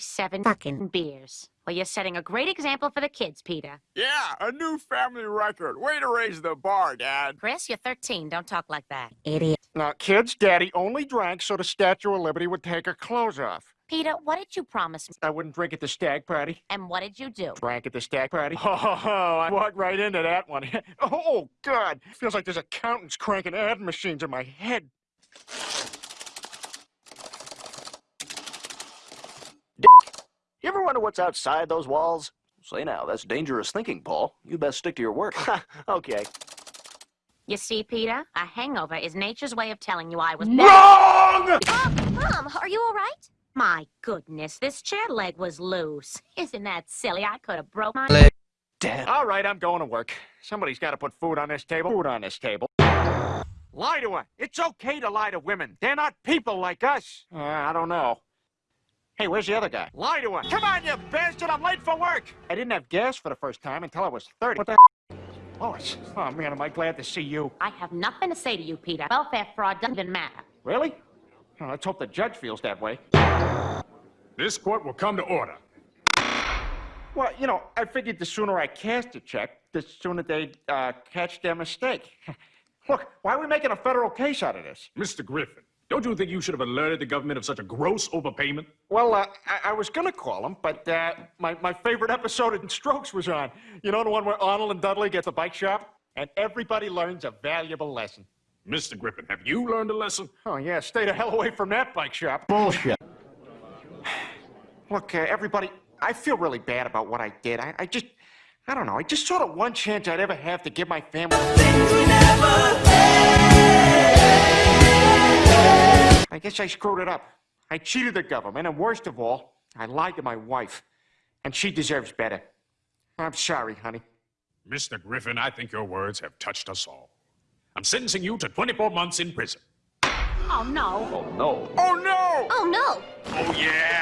47 fucking beers. Well, you're setting a great example for the kids, Peter. Yeah, a new family record. Way to raise the bar, Dad. Chris, you're 13. Don't talk like that. Idiot. Now, kids, Daddy only drank so the Statue of Liberty would take her clothes off. Peter, what did you promise me? I wouldn't drink at the stag party. And what did you do? Drank at the stag party. Oh, I walked right into that one. Oh, oh, God. Feels like there's accountants cranking ad machines in my head. Ever wonder what's outside those walls? Say now, that's dangerous thinking, Paul. You best stick to your work. okay. You see, Peter, a hangover is nature's way of telling you I was Wrong! Oh, Mom, are you all right? My goodness, this chair leg was loose. Isn't that silly? I could have broke my leg. Dad. All right, I'm going to work. Somebody's got to put food on this table. Food on this table. Lie to her. It's okay to lie to women. They're not people like us. Uh, I don't know. Hey, where's the other guy? Lie to her. Come on, you bastard. I'm late for work. I didn't have gas for the first time until I was 30. What the Lois. Oh, man, am I glad to see you. I have nothing to say to you, Peter. Welfare fraud doesn't even matter. Really? Oh, let's hope the judge feels that way. This court will come to order. Well, you know, I figured the sooner I cast a check, the sooner they'd uh, catch their mistake. Look, why are we making a federal case out of this? Mr. Griffin, don't you think you should have alerted the government of such a gross overpayment? Well, uh, I, I was gonna call him, but uh, my, my favorite episode in Strokes was on. You know the one where Arnold and Dudley get the bike shop? And everybody learns a valuable lesson. Mr. Griffin, have you learned a lesson? Oh, yeah, stay the hell away from that bike shop. Bullshit. Look, uh, everybody, I feel really bad about what I did. I, I just, I don't know, I just saw the one chance I'd ever have to give my family. I guess I screwed it up. I cheated the government, and worst of all, I lied to my wife. And she deserves better. I'm sorry, honey. Mr. Griffin, I think your words have touched us all. I'm sentencing you to 24 months in prison. Oh, no. Oh, no. Oh, no! Oh, no. Oh, yeah!